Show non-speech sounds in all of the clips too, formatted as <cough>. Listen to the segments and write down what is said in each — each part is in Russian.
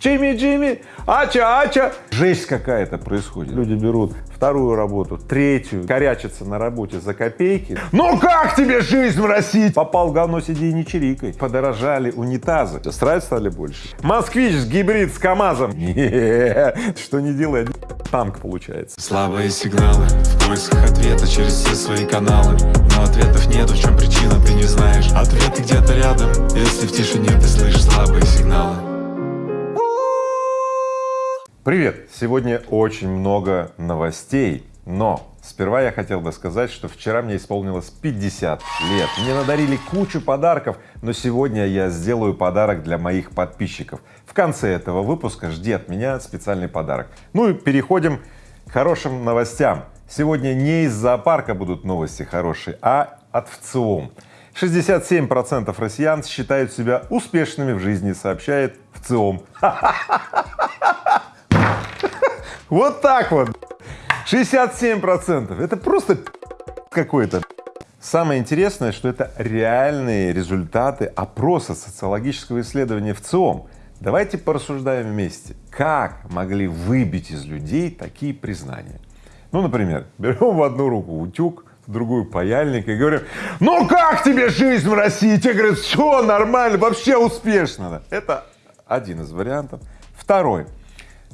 Джимми, Джимми, ача, ача. Жесть какая-то происходит. Люди берут вторую работу, третью, корячатся на работе за копейки. Ну как тебе жизнь в России? Попал в говно, сиди и не чирикай. Подорожали унитазы, страйт стали больше. Москвич с гибрид с КамАЗом. Что не делай, танк получается. Слабые сигналы в поисках ответа через все свои каналы Но ответов нету, в чем причина, ты не знаешь Ответы где-то рядом, если в тишине ты слышишь слабые сигналы Привет! Сегодня очень много новостей, но сперва я хотел бы сказать, что вчера мне исполнилось 50 лет. Мне надарили кучу подарков, но сегодня я сделаю подарок для моих подписчиков. В конце этого выпуска жди от меня специальный подарок. Ну и переходим к хорошим новостям. Сегодня не из зоопарка будут новости хорошие, а от ВЦИОМ. 67% россиян считают себя успешными в жизни, сообщает ВЦИОМ. <laughs> <laughs> Вот так вот. 67 процентов. Это просто какой-то. Самое интересное, что это реальные результаты опроса социологического исследования в ЦИОМ. Давайте порассуждаем вместе, как могли выбить из людей такие признания. Ну, например, <laughs> берем в одну руку утюг, в другую паяльник и говорим, ну как тебе жизнь в России? Тебе говорят, все нормально, вообще успешно. Это один из вариантов. Второй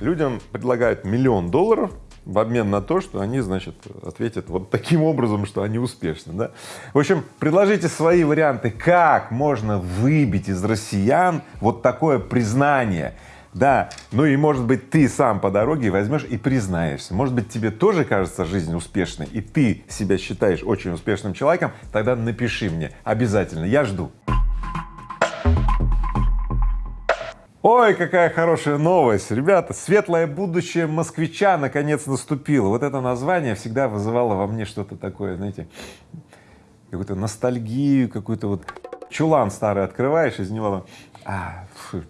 людям предлагают миллион долларов в обмен на то, что они, значит, ответят вот таким образом, что они успешны, да. В общем, предложите свои варианты, как можно выбить из россиян вот такое признание, да, ну и может быть ты сам по дороге возьмешь и признаешься, может быть тебе тоже кажется жизнь успешной и ты себя считаешь очень успешным человеком, тогда напиши мне. Обязательно, я жду. Ой, какая хорошая новость, ребята, светлое будущее москвича наконец наступило. Вот это название всегда вызывало во мне что-то такое, знаете, какую-то ностальгию, какую-то вот чулан старый открываешь, из него а,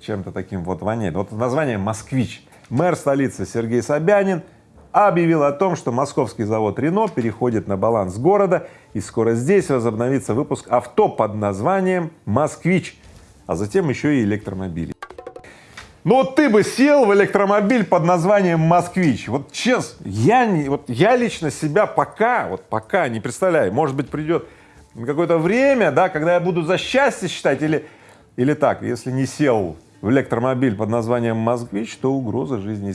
чем-то таким вот воняет. Вот название «Москвич». Мэр столицы Сергей Собянин объявил о том, что московский завод Рено переходит на баланс города и скоро здесь возобновится выпуск авто под названием «Москвич», а затем еще и электромобилей. Ну вот ты бы сел в электромобиль под названием «Москвич». Вот честно, я, не, вот я лично себя пока, вот пока не представляю, может быть придет какое-то время, да, когда я буду за счастье считать или, или так, если не сел в электромобиль под названием «Москвич», то угроза жизни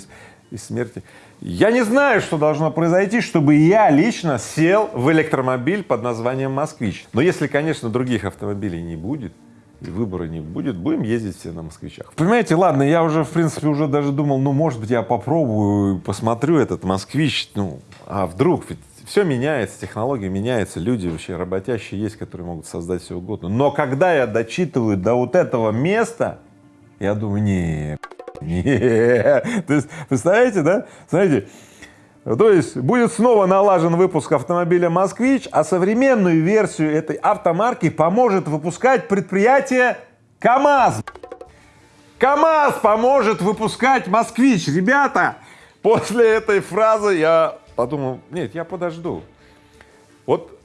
и смерти. Я не знаю, что должно произойти, чтобы я лично сел в электромобиль под названием «Москвич». Но если, конечно, других автомобилей не будет, и выбора не будет, будем ездить все на москвичах. Понимаете, ладно, я уже, в принципе, уже даже думал, ну, может быть, я попробую, посмотрю этот москвич, ну, а вдруг, ведь все меняется, технологии меняются, люди вообще работящие есть, которые могут создать все угодно. Но когда я дочитываю до вот этого места, я думаю, не, не, <laughs> то есть, представляете, да, знаете, то есть будет снова налажен выпуск автомобиля «Москвич», а современную версию этой автомарки поможет выпускать предприятие КАМАЗ. КАМАЗ поможет выпускать «Москвич». Ребята, после этой фразы я подумал, нет, я подожду. Вот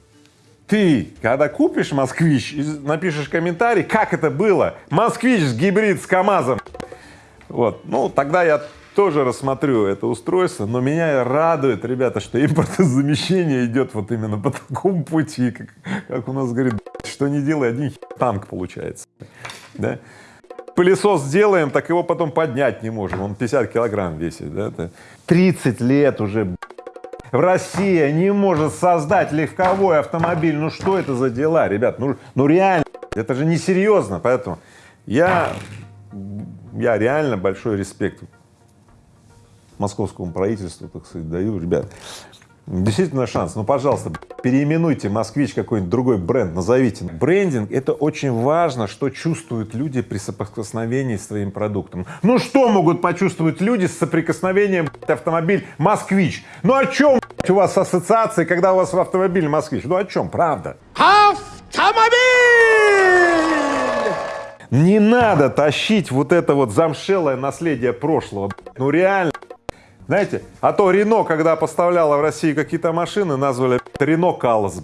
ты, когда купишь «Москвич» напишешь комментарий, как это было, «Москвич» гибрид с КАМАЗом, вот, ну, тогда я тоже рассмотрю это устройство, но меня радует, ребята, что импортозамещение идет вот именно по такому пути, как, как у нас говорит, что не делай, один танк получается, да? Пылесос сделаем, так его потом поднять не можем, он 50 килограмм весит, да? 30 лет уже Россия не может создать легковой автомобиль, ну что это за дела, ребят, ну, ну реально, это же несерьезно, поэтому я, я реально большой респект московскому правительству, так сказать, даю, ребят, действительно шанс, ну, пожалуйста, переименуйте «Москвич» какой-нибудь другой бренд, назовите. Брендинг — это очень важно, что чувствуют люди при соприкосновении с своим продуктом. Ну, что могут почувствовать люди с соприкосновением автомобиль «Москвич»? Ну, о чем у вас ассоциации, когда у вас в автомобиле «Москвич»? Ну, о чем, правда? Автомобиль! Не надо тащить вот это вот замшелое наследие прошлого. Ну реально. Знаете, а то Рено, когда поставляла в России какие-то машины, назвали Рено Калос.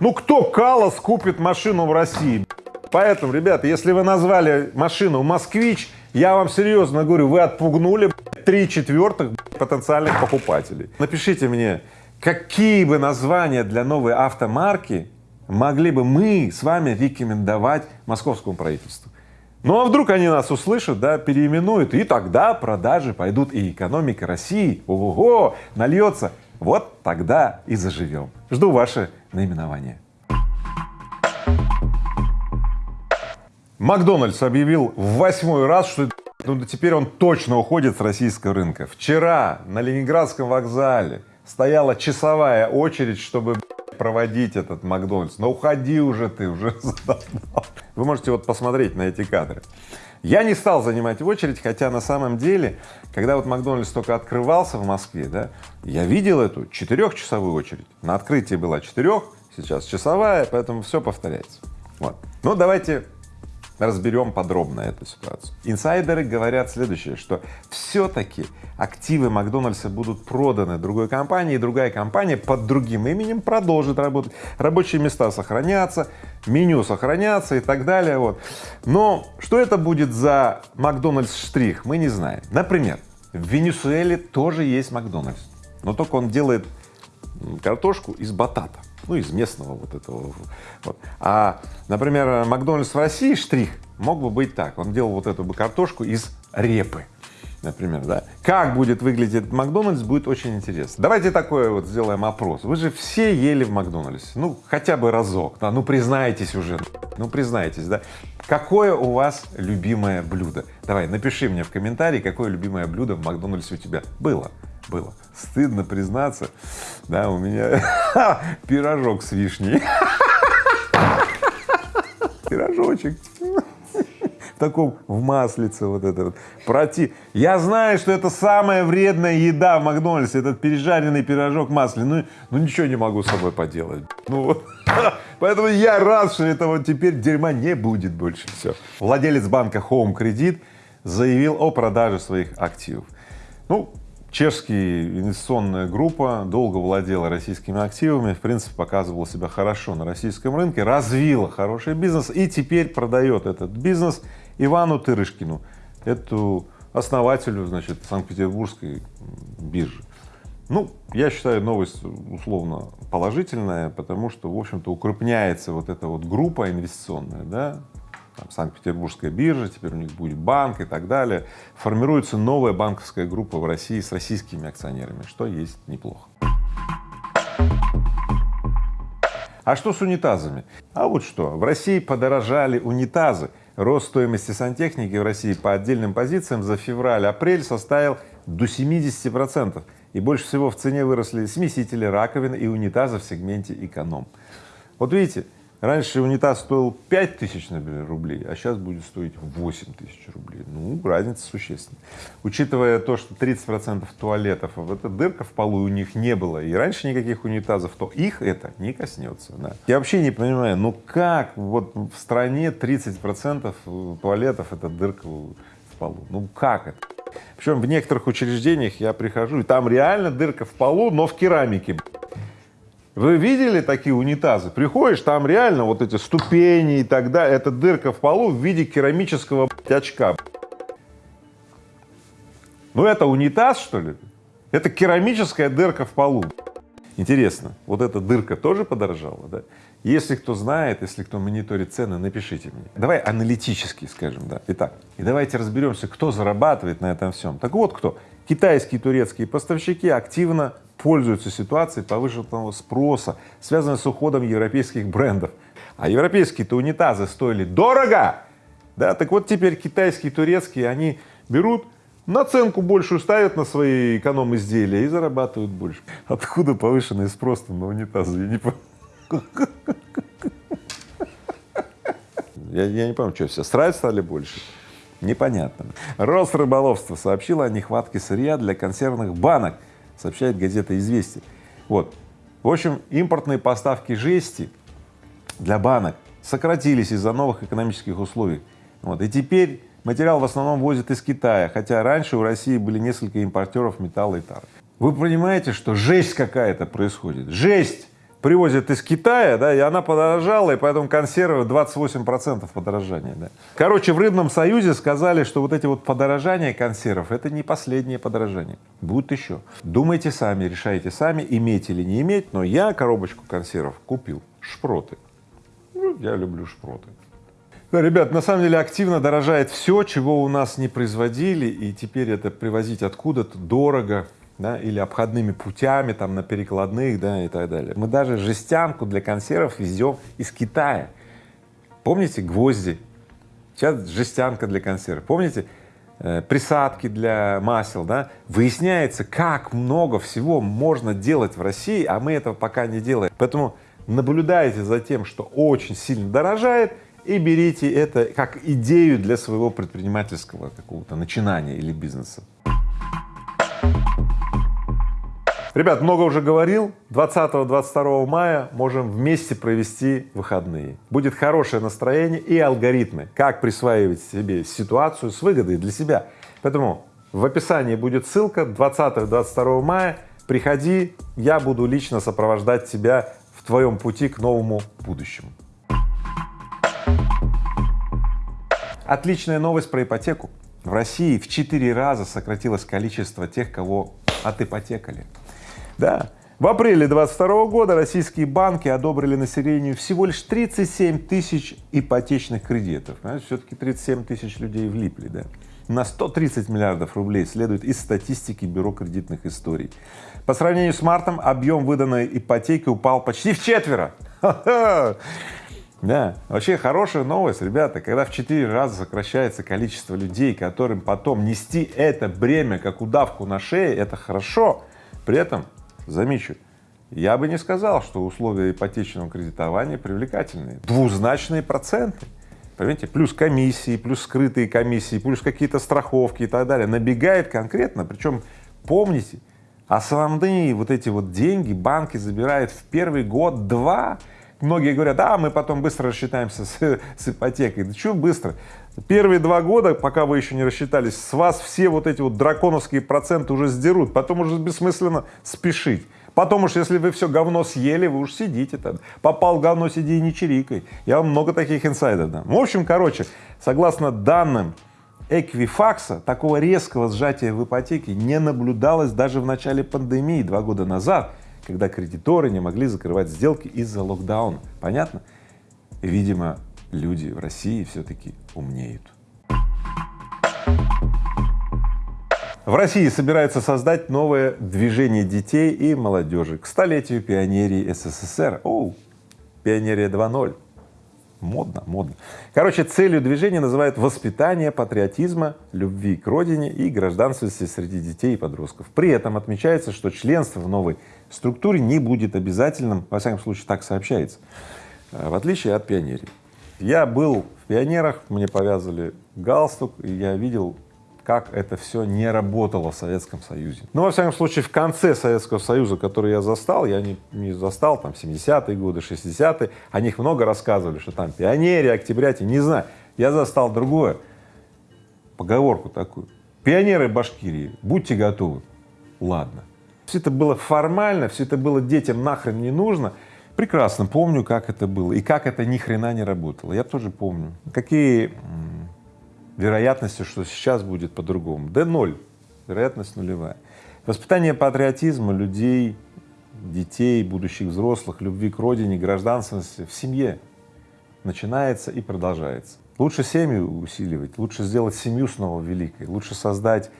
Ну кто Калос купит машину в России? Поэтому, ребята, если вы назвали машину Москвич, Я вам серьезно говорю, вы отпугнули три четвертых потенциальных покупателей. Напишите мне, какие бы названия для новой автомарки могли бы мы с вами рекомендовать московскому правительству. Ну а вдруг они нас услышат, да, переименуют, и тогда продажи пойдут, и экономика России, ого, нальется. Вот тогда и заживем. Жду ваше наименование. Макдональдс объявил в восьмой раз, что ну, теперь он точно уходит с российского рынка. Вчера на Ленинградском вокзале стояла часовая очередь, чтобы проводить этот Макдональдс. Но уходи уже ты, уже. <laughs> Вы можете вот посмотреть на эти кадры. Я не стал занимать очередь, хотя на самом деле, когда вот Макдональдс только открывался в Москве, да, я видел эту четырехчасовую очередь. На открытии была четырех, сейчас часовая, поэтому все повторяется. Вот. Ну, давайте разберем подробно эту ситуацию. Инсайдеры говорят следующее, что все-таки активы Макдональдса будут проданы другой компании, и другая компания под другим именем продолжит работать. Рабочие места сохранятся, меню сохранятся и так далее. Вот. Но что это будет за Макдональдс штрих, мы не знаем. Например, в Венесуэле тоже есть Макдональдс, но только он делает картошку из батата ну, из местного вот этого. Вот. А, например, Макдональдс в России штрих мог бы быть так, он делал вот эту бы картошку из репы, например, да. Как будет выглядеть Макдональдс, будет очень интересно. Давайте такое вот сделаем опрос. Вы же все ели в Макдональдсе, ну, хотя бы разок, да, ну, признайтесь уже, ну, признайтесь, да. Какое у вас любимое блюдо? Давай, напиши мне в комментарии, какое любимое блюдо в Макдональдсе у тебя было было. Стыдно признаться, да, у меня <laughs> пирожок с вишней. <laughs> Пирожочек. <laughs> В таком, в маслице вот это вот. Проти... Я знаю, что это самая вредная еда в Макдональдсе, этот пережаренный пирожок масляный, ну, ну ничего не могу с собой поделать. Ну. Поэтому я рад, что этого теперь дерьма не будет больше. Все. Владелец банка Home Credit заявил о продаже своих активов. Ну, Чешская инвестиционная группа долго владела российскими активами, в принципе, показывала себя хорошо на российском рынке, развила хороший бизнес и теперь продает этот бизнес Ивану Тырышкину, эту основателю, значит, Санкт-Петербургской биржи. Ну, я считаю новость условно положительная, потому что, в общем-то, укрепняется вот эта вот группа инвестиционная, да, Санкт-Петербургская биржа, теперь у них будет банк и так далее. Формируется новая банковская группа в России с российскими акционерами, что есть неплохо. А что с унитазами? А вот что, в России подорожали унитазы. Рост стоимости сантехники в России по отдельным позициям за февраль-апрель составил до 70 процентов. И больше всего в цене выросли смесители раковин и унитазы в сегменте эконом. Вот видите, Раньше унитаз стоил 5 тысяч, рублей, а сейчас будет стоить 8 тысяч рублей. Ну, разница существенная. Учитывая то, что 30 процентов туалетов, вот эта дырка в полу у них не было, и раньше никаких унитазов, то их это не коснется. Да. Я вообще не понимаю, ну как вот в стране 30 процентов туалетов это дырка в полу, ну как это? Причем в некоторых учреждениях я прихожу, и там реально дырка в полу, но в керамике. Вы видели такие унитазы? Приходишь, там реально вот эти ступени и так далее, это дырка в полу в виде керамического очка. Ну это унитаз, что ли? Это керамическая дырка в полу. Интересно, вот эта дырка тоже подорожала, да? Если кто знает, если кто мониторит цены, напишите мне. Давай аналитически скажем, да. Итак, и давайте разберемся, кто зарабатывает на этом всем. Так вот кто. Китайские и турецкие поставщики активно пользуются ситуацией повышенного спроса, связанной с уходом европейских брендов. А европейские-то унитазы стоили дорого, да, так вот теперь китайские, турецкие, они берут наценку большую ставят на свои эконом-изделия и зарабатывают больше. Откуда повышенный спрос на унитазы? Я не понимаю. Я, не понимаю, что все, срать стали больше? Непонятно. Росрыболовство сообщило о нехватке сырья для консервных банок сообщает газета «Известия». Вот. В общем, импортные поставки жести для банок сократились из-за новых экономических условий. Вот. И теперь материал в основном возят из Китая, хотя раньше у России были несколько импортеров металла и тары. Вы понимаете, что жесть какая-то происходит? Жесть! Привозят из Китая, да, и она подорожала, и поэтому консервы 28 процентов подорожания, да. Короче, в Рыбном Союзе сказали, что вот эти вот подорожания консервов — это не последнее подорожание, будет еще. Думайте сами, решайте сами, иметь или не иметь, но я коробочку консервов купил, шпроты. Ну, я люблю шпроты. Да, ребят, на самом деле активно дорожает все, чего у нас не производили, и теперь это привозить откуда-то дорого, да, или обходными путями, там, на перекладных, да, и так далее. Мы даже жестянку для консервов везем из Китая. Помните гвозди? Сейчас жестянка для консервов. Помните э, присадки для масел, да? Выясняется, как много всего можно делать в России, а мы этого пока не делаем. Поэтому наблюдайте за тем, что очень сильно дорожает, и берите это как идею для своего предпринимательского какого-то начинания или бизнеса. Ребят, много уже говорил, 20-22 мая можем вместе провести выходные. Будет хорошее настроение и алгоритмы, как присваивать себе ситуацию с выгодой для себя. Поэтому в описании будет ссылка 20-22 мая, приходи, я буду лично сопровождать тебя в твоем пути к новому будущему. Отличная новость про ипотеку. В России в четыре раза сократилось количество тех, кого отипотекали. Да. В апреле 22 года российские банки одобрили населению всего лишь 37 тысяч ипотечных кредитов. Все-таки 37 тысяч людей влипли, да. На 130 миллиардов рублей следует из статистики Бюро кредитных историй. По сравнению с мартом объем выданной ипотеки упал почти в четверо. Да, вообще хорошая новость, ребята, когда в четыре раза сокращается количество людей, которым потом нести это бремя как удавку на шее, это хорошо. При этом Замечу, я бы не сказал, что условия ипотечного кредитования привлекательные. Двузначные проценты, понимаете, плюс комиссии, плюс скрытые комиссии, плюс какие-то страховки и так далее, набегает конкретно, причем помните, основные вот эти вот деньги банки забирают в первый год-два. Многие говорят, а мы потом быстро рассчитаемся с, <laughs> с ипотекой. Да что быстро? Первые два года, пока вы еще не рассчитались, с вас все вот эти вот драконовские проценты уже сдерут, потом уже бессмысленно спешить. Потом уж, если вы все говно съели, вы уж сидите там. Попал говно, сиди и не чирикай. Я вам много таких инсайдов дам. В общем, короче, согласно данным Эквифакса, такого резкого сжатия в ипотеке не наблюдалось даже в начале пандемии два года назад, когда кредиторы не могли закрывать сделки из-за локдауна. Понятно? Видимо, люди в России все-таки умнеют. В России собираются создать новое движение детей и молодежи к столетию пионерии СССР. Оу, пионерия 2.0. Модно, модно. Короче, целью движения называют воспитание патриотизма, любви к родине и гражданственности среди детей и подростков. При этом отмечается, что членство в новой структуре не будет обязательным, во всяком случае так сообщается, в отличие от пионерии. Я был в пионерах, мне повязали галстук, и я видел, как это все не работало в Советском Союзе. Но, во всяком случае, в конце Советского Союза, который я застал, я не, не застал там 70-е годы, 60-е, о них много рассказывали, что там пионеры, октябряти, не знаю. Я застал другое, поговорку такую. Пионеры Башкирии, будьте готовы. Ладно. Все это было формально, все это было детям нахрен не нужно, Прекрасно помню, как это было и как это ни хрена не работало. Я тоже помню. Какие вероятности, что сейчас будет по-другому? Да ноль, вероятность нулевая. Воспитание патриотизма людей, детей, будущих взрослых, любви к родине, гражданственности в семье начинается и продолжается. Лучше семью усиливать, лучше сделать семью снова великой, лучше создать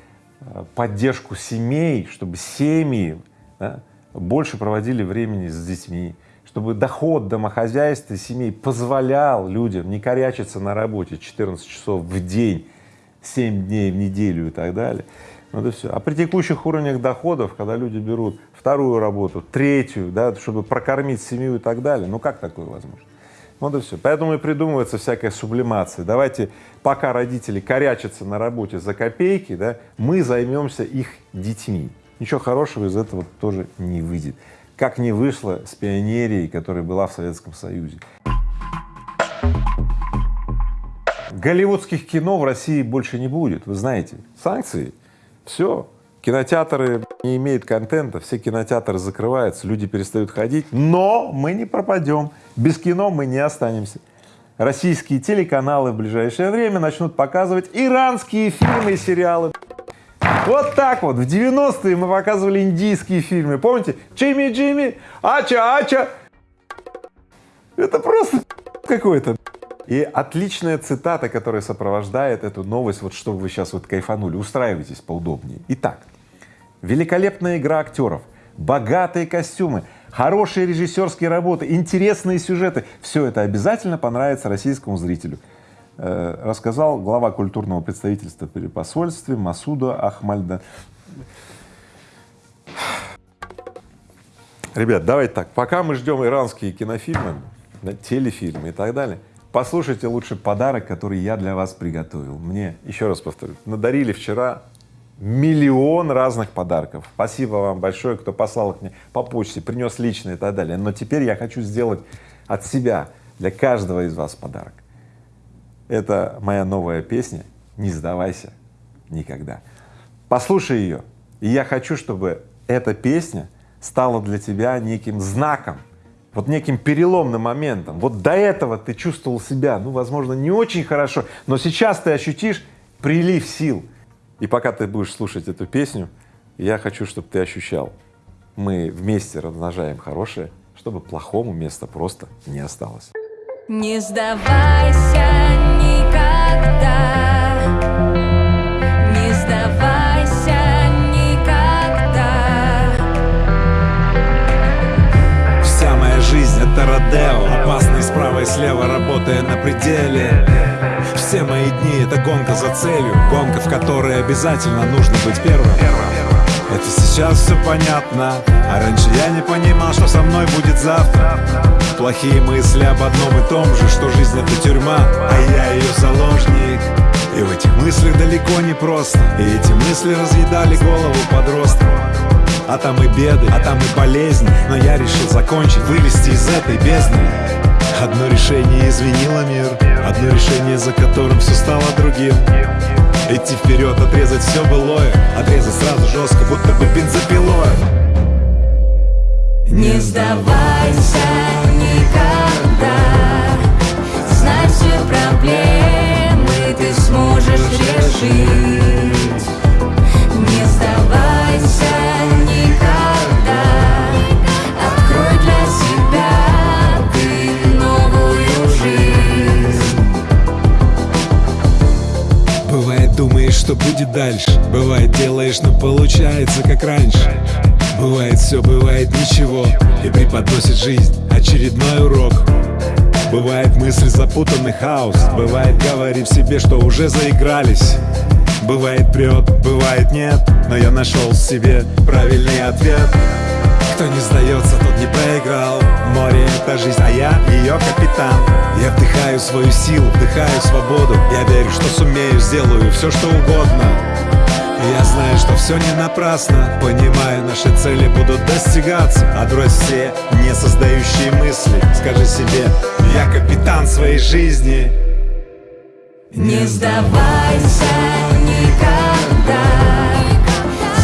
э, поддержку семей, чтобы семьи да, больше проводили времени с детьми, чтобы доход домохозяйства семей позволял людям не корячиться на работе 14 часов в день, 7 дней в неделю и так далее. Ну это все. А при текущих уровнях доходов, когда люди берут вторую работу, третью, да, чтобы прокормить семью и так далее, ну как такое возможно? Вот и все. Поэтому и придумывается всякая сублимация. Давайте, пока родители корячатся на работе за копейки, да, мы займемся их детьми. Ничего хорошего из этого тоже не выйдет как не вышло с пионерией, которая была в Советском Союзе. Голливудских кино в России больше не будет, вы знаете, санкции, все, кинотеатры не имеют контента, все кинотеатры закрываются, люди перестают ходить, но мы не пропадем, без кино мы не останемся. Российские телеканалы в ближайшее время начнут показывать иранские фильмы и сериалы. Вот так вот, в 90-е мы показывали индийские фильмы, помните? Джимми Джимми, Ача Ача. Это просто какой-то. И отличная цитата, которая сопровождает эту новость, вот чтобы вы сейчас вот кайфанули, устраивайтесь поудобнее. Итак, великолепная игра актеров, богатые костюмы, хорошие режиссерские работы, интересные сюжеты — все это обязательно понравится российскому зрителю. Э, рассказал глава культурного представительства при посольстве Масуда Ахмальда. Ребят, давайте так, пока мы ждем иранские кинофильмы, телефильмы и так далее, послушайте лучше подарок, который я для вас приготовил. Мне, еще раз повторю, надарили вчера миллион разных подарков. Спасибо вам большое, кто послал их мне по почте, принес лично и так далее. Но теперь я хочу сделать от себя для каждого из вас подарок. Это моя новая песня «Не сдавайся никогда». Послушай ее, и я хочу, чтобы эта песня стала для тебя неким знаком, вот неким переломным моментом. Вот до этого ты чувствовал себя, ну, возможно, не очень хорошо, но сейчас ты ощутишь прилив сил. И пока ты будешь слушать эту песню, я хочу, чтобы ты ощущал, мы вместе размножаем хорошее, чтобы плохому места просто не осталось. Не сдавайся Родео. Опасный справа и слева, работая на пределе. Все мои дни это гонка за целью. Гонка, в которой обязательно нужно быть первым Это сейчас все понятно. А раньше я не понимал, что со мной будет завтра. Плохие мысли об одном и том же Что жизнь это тюрьма, а я ее заложник. И в этих мыслях далеко не просто. И эти мысли разъедали голову подростка. А там и беды, а там и болезни. Но я решил закончить, вылезти из этой бездны. Одно решение изменило мир. Одно решение, за которым все стало другим Идти вперед, отрезать все былое. Отрезать сразу жестко, будто бы бензопилой. Не сдавайся никогда, знай все проблемы ты сможешь решить. Получается как раньше. Бывает все, бывает ничего. И преподносит жизнь очередной урок. Бывает мысли запутанный хаос. Бывает говорим себе, что уже заигрались. Бывает прет, бывает нет. Но я нашел в себе правильный ответ. Кто не сдается, тот не проиграл. Море — это жизнь, а я ее капитан. Я вдыхаю свою силу, вдыхаю свободу. Я верю, что сумею, сделаю все, что угодно я знаю, что все не напрасно. Понимаю, наши цели будут достигаться. А Отбрось все не создающие мысли. Скажи себе, я капитан своей жизни. Не сдавайся никогда.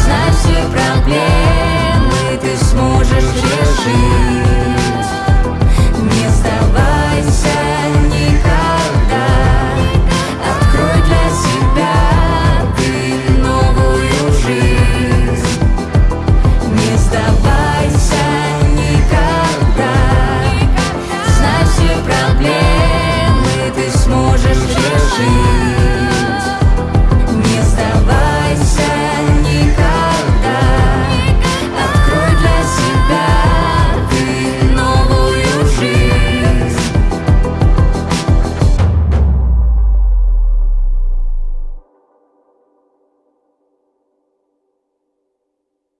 Знай все проблемы, ты сможешь решить.